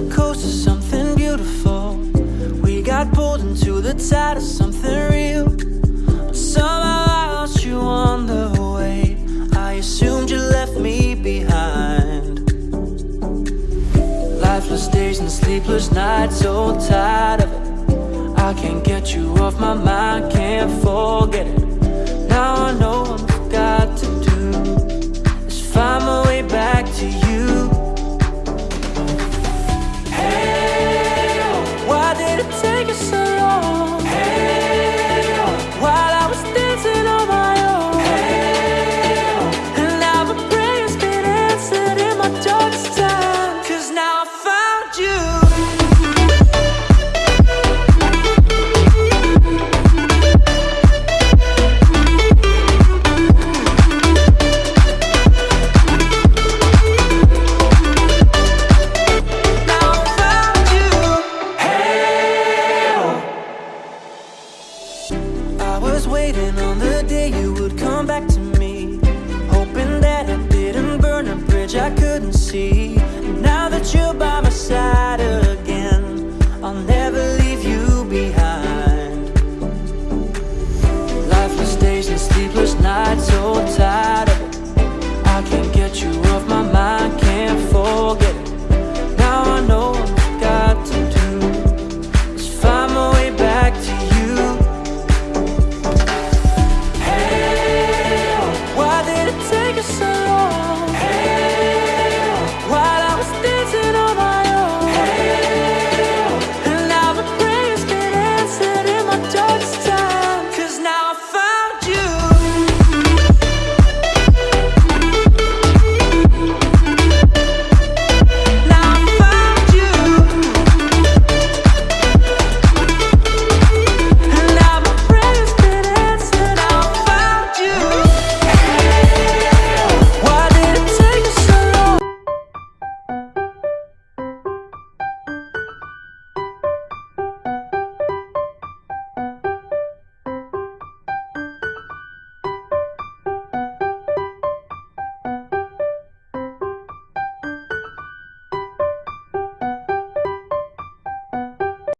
the coast of something beautiful. We got pulled into the tide of something real. But somehow I lost you on the way. I assumed you left me behind. Lifeless days and sleepless nights, so tired of it. I can't get you off my mind, can't forget it was waiting on the day you would come back to me. Hoping that I didn't burn a bridge I couldn't see. Now that you're by my side again I'll never